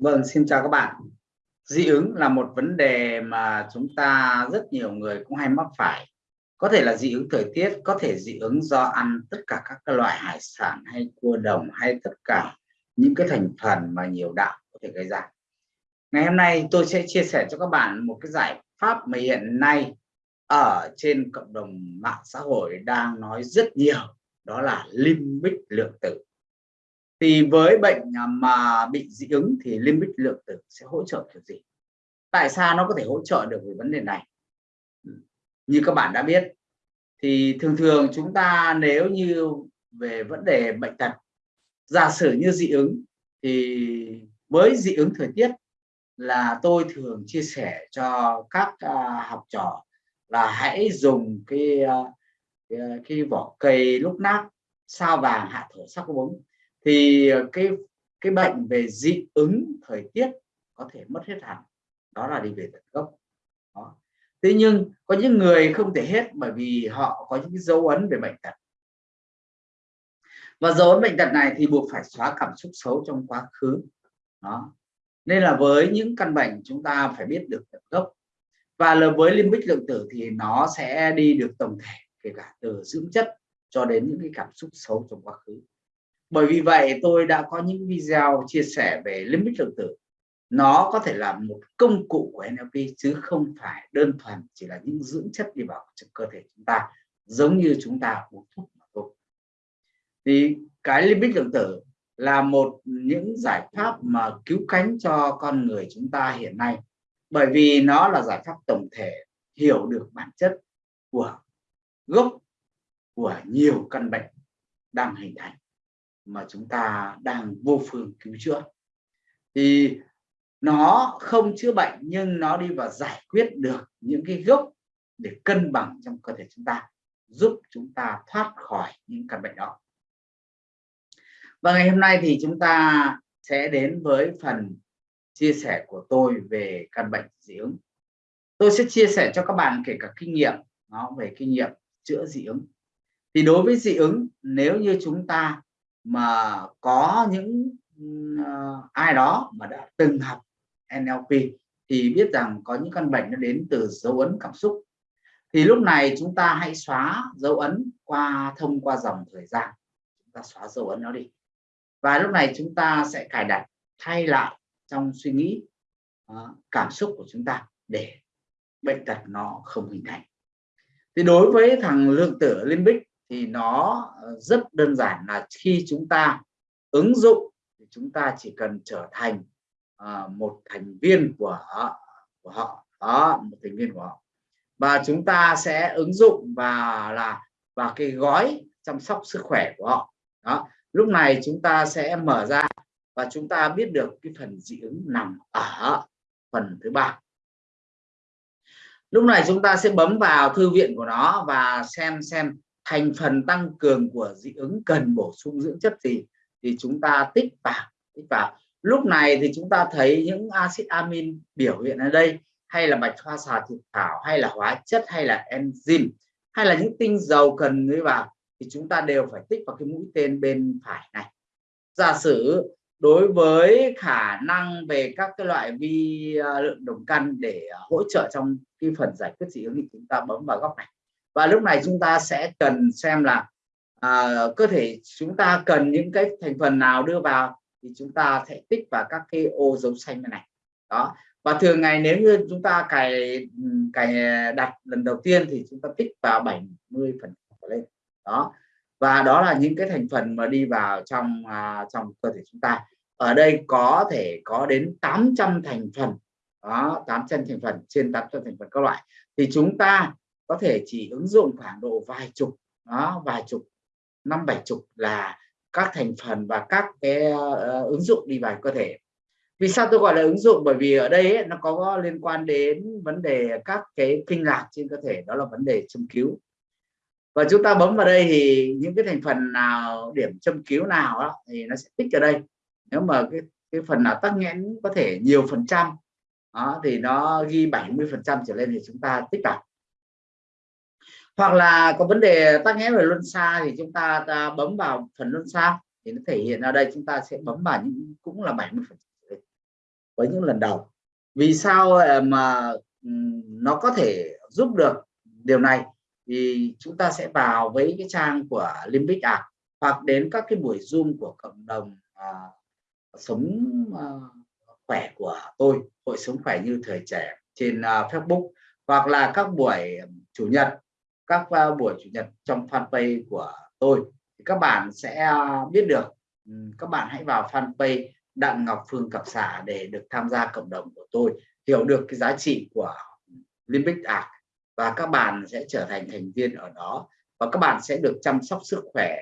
Vâng, xin chào các bạn. Dị ứng là một vấn đề mà chúng ta rất nhiều người cũng hay mắc phải. Có thể là dị ứng thời tiết, có thể dị ứng do ăn tất cả các loại hải sản hay cua đồng hay tất cả những cái thành phần mà nhiều đạm có thể gây ra. Ngày hôm nay tôi sẽ chia sẻ cho các bạn một cái giải pháp mà hiện nay ở trên cộng đồng mạng xã hội đang nói rất nhiều, đó là limbic lượng tử thì với bệnh à, mà bị dị ứng thì limbic lượng tử sẽ hỗ trợ kiểu gì? Tại sao nó có thể hỗ trợ được về vấn đề này? Như các bạn đã biết thì thường thường chúng ta nếu như về vấn đề bệnh tật giả sử như dị ứng thì với dị ứng thời tiết là tôi thường chia sẻ cho các à, học trò là hãy dùng cái à, cái, cái vỏ cây lúc nát sao vàng hạ thổ sắc bóng thì ờ, cái cái bệnh về dị ứng thời tiết có thể mất hết hẳn. Đó là đi về tận gốc. Đó. thế nhưng có những người không thể hết bởi vì họ có những cái dấu ấn về bệnh tật. Và dấu ấn bệnh tật này thì buộc phải xóa cảm xúc xấu trong quá khứ. Đó. Nên là với những căn bệnh chúng ta phải biết được tận gốc. Và là với limbic lượng tử thì nó sẽ đi được tổng thể kể cả từ dưỡng chất cho đến những cái cảm xúc xấu trong quá khứ bởi vì vậy tôi đã có những video chia sẻ về limit lượng tử. Nó có thể là một công cụ của NLP chứ không phải đơn thuần chỉ là những dưỡng chất đi vào trong cơ thể chúng ta, giống như chúng ta uống thuốc mà thôi. Thì cái limit lượng tử là một những giải pháp mà cứu cánh cho con người chúng ta hiện nay. Bởi vì nó là giải pháp tổng thể hiểu được bản chất của gốc của nhiều căn bệnh đang hình thành mà chúng ta đang vô phương cứu chữa. Thì nó không chữa bệnh, nhưng nó đi vào giải quyết được những cái gốc để cân bằng trong cơ thể chúng ta, giúp chúng ta thoát khỏi những căn bệnh đó. Và ngày hôm nay thì chúng ta sẽ đến với phần chia sẻ của tôi về căn bệnh dị ứng. Tôi sẽ chia sẻ cho các bạn kể cả kinh nghiệm, nó về kinh nghiệm chữa dị ứng. Thì đối với dị ứng, nếu như chúng ta mà có những uh, ai đó mà đã từng học NLP thì biết rằng có những căn bệnh nó đến từ dấu ấn cảm xúc. Thì lúc này chúng ta hãy xóa dấu ấn qua thông qua dòng thời gian. Chúng ta xóa dấu ấn nó đi. Và lúc này chúng ta sẽ cài đặt thay lại trong suy nghĩ uh, cảm xúc của chúng ta để bệnh tật nó không hình thành. Thì đối với thằng lượng tử limbic thì nó ờ, rất đơn giản là khi chúng ta ứng dụng thì chúng ta chỉ cần trở thành uh, một thành viên của của họ đó một thành viên của họ. Và chúng ta sẽ ứng dụng và là và cái gói chăm sóc sức khỏe của họ. Đó lúc này chúng ta sẽ mở ra và chúng ta biết được cái phần dị ứng nằm ở phần thứ ba. Lúc này chúng ta sẽ bấm vào thư viện của nó và xem xem thành phần tăng cường của dị ứng cần bổ sung dưỡng chất gì thì chúng ta tích vào tích vào. Lúc này thì chúng ta thấy những axit amin biểu hiện ở đây, hay là bạch hoa xà thịt thảo, hay là hóa chất, hay là enzyme, hay là những tinh dầu cần nuôi vào, thì chúng ta đều phải tích vào cái mũi tên bên phải này. Giả sử đối với khả năng về các cái loại vi ờ, lượng đồng căn để ờ, hỗ trợ trong cái phần giải quyết dị ứng thì chúng ta bấm vào góc này và lúc này chúng ta sẽ cần xem là à, cơ thể chúng ta cần những cái thành phần nào đưa vào thì chúng ta sẽ tích vào các cái ô dấu xanh này đó. Và thường ngày nếu như chúng ta cài cài đặt lần đầu tiên thì chúng ta tích vào 70 phần lên. Đó. Và đó là những cái thành phần mà đi vào trong à, trong cơ thể chúng ta. Ở đây có thể có đến 800 thành phần. Đó 800 thành phần trên 800 thành phần các loại. Thì chúng ta có thể chỉ ứng dụng khoảng độ vài chục đó vài chục năm bảy chục là các thành phần và các cái uh, ứng dụng đi vào cơ thể. Vì sao tôi gọi là ứng dụng? Bởi vì ở đây ấy, nó có liên quan đến vấn đề các cái kinh lạc trên cơ thể đó là vấn đề châm cứu. Và chúng ta bấm vào đây thì những cái thành phần nào điểm châm cứu nào đó, thì nó sẽ tích ở đây. Nếu mà cái cái phần nào tắc nghẽn có thể nhiều phần trăm đó, thì nó ghi 70 phần trăm trở lên thì chúng ta tích vào hoặc là có vấn đề tắc nghẽn về luân xa thì chúng ta, ta bấm vào phần luân xa thì nó thể hiện ở đây chúng ta sẽ bấm vào những cũng là 70 phần với những lần đầu. Vì sao ờ, mà nó có thể giúp được điều này? Thì chúng ta sẽ vào với cái trang của Limbic Art hoặc đến các cái buổi zoom của cộng đồng à, sống à, khỏe của tôi hội sống khỏe như thời trẻ trên à, Facebook hoặc là các buổi chủ nhật các uh, buổi chủ nhật trong fanpage của tôi thì các bạn sẽ uh, biết được. Ừ, các bạn hãy vào fanpage Đặng Ngọc Phương Cập Xả để được tham gia cộng đồng của tôi hiểu được cái giá trị của Limbic Art và các bạn sẽ trở thành thành viên ở đó và các bạn sẽ được chăm sóc sức khỏe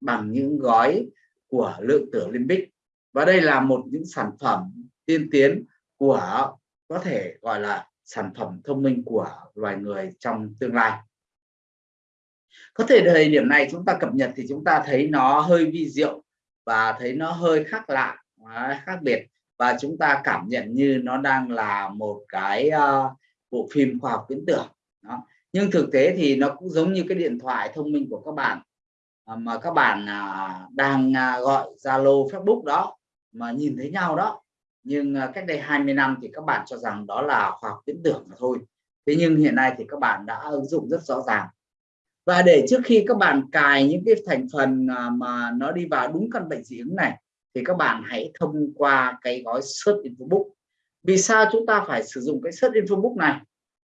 bằng những gói của lượng tử Limbic. Và đây là một những sản phẩm tiên tiến của có thể gọi là sản phẩm thông minh của loài người trong tương lai có thể thời điểm này chúng ta cập nhật thì chúng ta thấy nó hơi vi diệu và thấy nó hơi khác lạ à, khác biệt. Và chúng ta cảm nhận như nó đang là một cái uh, bộ phim khoa học viễn tưởng đó. nhưng thực tế thì nó cũng giống như cái điện thoại thông minh của các bạn uh, mà các bạn uh, đang uh, gọi Zalo Facebook đó mà nhìn thấy nhau đó. Nhưng uh, cách đây 20 năm thì các bạn cho rằng đó là khoa học viễn tưởng mà thôi. Thế nhưng hiện nay thì các bạn đã ứng dụng rất rõ ràng và để trước khi các bạn cài những cái thành phần à, mà nó đi vào đúng căn bệnh dị ứng này, thì các bạn hãy thông qua cái gói search infobook vì sao chúng ta phải sử dụng cái search infobook này?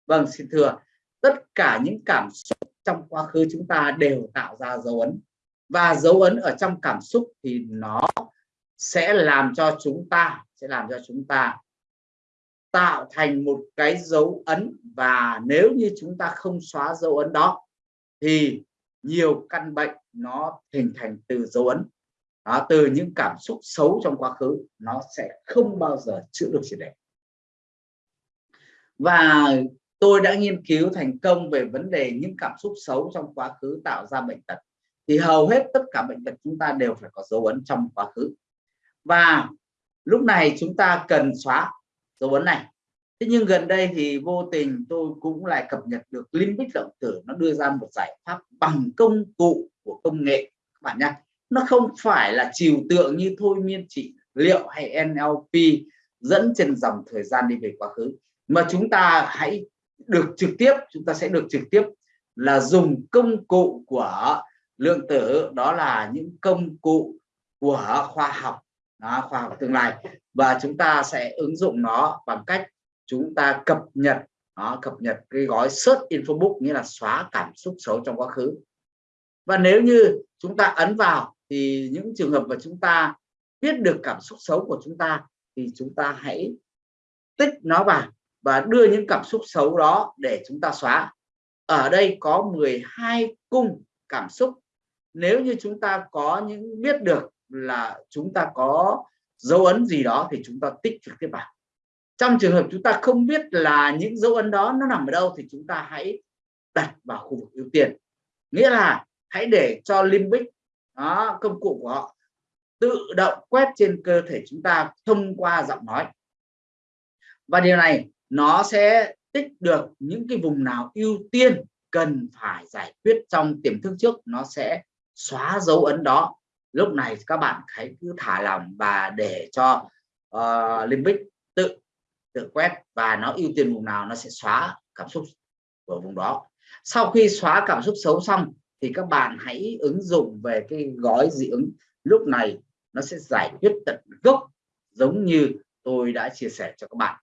Vâng xin thưa, tất cả những cảm xúc trong quá khứ chúng ta đều tạo ra dấu ấn. Và dấu ấn ở trong cảm xúc thì nó sẽ làm cho chúng ta, sẽ làm cho chúng ta tạo thành một cái dấu ấn. Và nếu như chúng ta không xóa dấu ấn đó thì nhiều căn bệnh nó hình thành từ dấu ấn. Đó, từ những cảm xúc xấu trong quá khứ nó sẽ không bao giờ chữa được triệt để. Và tôi đã nghiên cứu thành công về vấn đề những cảm xúc xấu trong quá khứ tạo ra bệnh tật. Thì hầu hết tất cả bệnh tật chúng ta đều phải có dấu ấn trong quá khứ. Và lúc này chúng ta cần xóa dấu ấn này thế nhưng gần đây thì vô tình tôi cũng lại cập nhật được limbic động tử. Nó đưa ra một giải pháp bằng công cụ của công nghệ. Các bạn nhé nó không phải là trừu tượng như thôi miên trị liệu hay NLP dẫn trên dòng thời gian đi về quá khứ. Mà chúng ta hãy được trực tiếp chúng ta sẽ được trực tiếp là dùng công cụ của lượng tử. Đó là những công cụ của khoa học. Đó, khoa học tương lai. Và chúng ta sẽ ứng dụng nó bằng cách chúng ta cập nhật đó, cập nhật cái gói search info book nghĩa là xóa cảm xúc xấu trong quá khứ. Và nếu như chúng ta ấn vào thì những trường hợp mà chúng ta biết được cảm xúc xấu của chúng ta thì chúng ta hãy tích nó vào và đưa những cảm xúc xấu đó để chúng ta xóa. Ở đây có 12 cung cảm xúc. Nếu như chúng ta có những biết được là chúng ta có dấu ấn gì đó thì chúng ta tích trực tiếp vào trong trường hợp chúng ta không biết là những dấu ấn đó nó nằm ở đâu thì chúng ta hãy đặt vào khu vực ưu tiên. Nghĩa là hãy để cho limbic đó, công cụ của họ tự động quét trên cơ thể chúng ta thông qua giọng nói. Và điều này nó sẽ tích được những cái vùng nào ưu tiên cần phải giải quyết trong tiềm thức trước nó sẽ xóa dấu ấn đó. Lúc này các bạn hãy cứ thả lòng và để cho uh, limbic tự tự quét và nó ưu tiên vùng nào nó sẽ xóa cảm xúc của vùng đó. Sau khi xóa cảm xúc xấu xong thì các bạn hãy ứng dụng về cái gói dị ứng. Lúc này nó sẽ giải quyết tận gốc giống như tôi đã chia sẻ cho các bạn.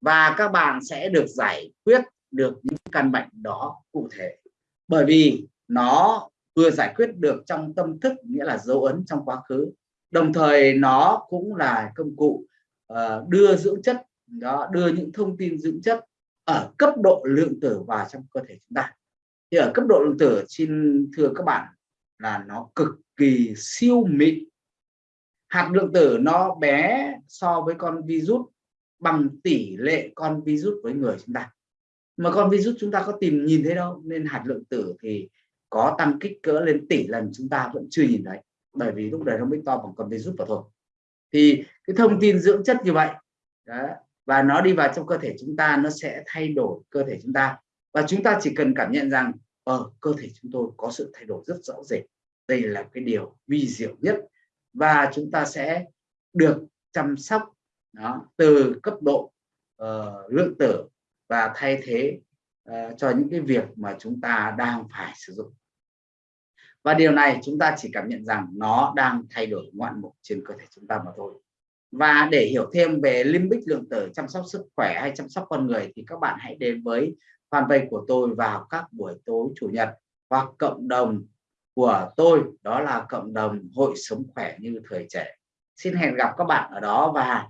Và các bạn sẽ được giải quyết được những căn bệnh đó cụ thể. Bởi vì nó vừa giải quyết được trong tâm thức nghĩa là dấu ấn trong quá khứ. Đồng thời nó cũng là công cụ uh, đưa dưỡng chất đó đưa những thông tin dưỡng chất ở cấp độ lượng tử vào trong cơ thể chúng ta. Thì ở cấp độ lượng tử xin thưa các bạn là nó cực kỳ siêu mịn. Hạt lượng tử nó bé so với con virus bằng tỷ lệ con virus với người chúng ta. Mà con virus chúng ta có tìm nhìn thấy đâu nên hạt lượng tử thì có tăng kích cỡ lên tỷ lần chúng ta vẫn chưa nhìn thấy. Bởi vì lúc đấy nó mới to bằng con virus mà thôi. Thì cái thông tin dưỡng chất như vậy đó, và nó đi vào trong cơ thể chúng ta nó sẽ thay đổi cơ thể chúng ta. Và chúng ta chỉ cần cảm nhận rằng ở cơ thể chúng tôi có sự thay đổi rất rõ rệt. Đây là cái điều vi diệu nhất. Và chúng ta sẽ được chăm sóc đó, từ cấp độ uh, lượng tử và thay thế uh, cho những cái việc mà chúng ta đang phải sử dụng. Và điều này chúng ta chỉ cảm nhận rằng nó đang thay đổi ngoạn mục trên cơ thể chúng ta mà thôi và để hiểu thêm về limbic lượng tử chăm sóc sức khỏe hay chăm sóc con người thì các bạn hãy đến với fanpage của tôi vào các buổi tối chủ nhật hoặc cộng đồng của tôi, đó là cộng đồng hội sống khỏe như thời trẻ. Xin hẹn gặp các bạn ở đó và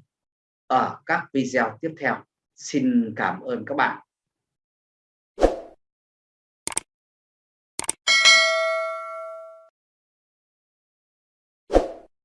ở các video tiếp theo. Xin cảm ơn các bạn.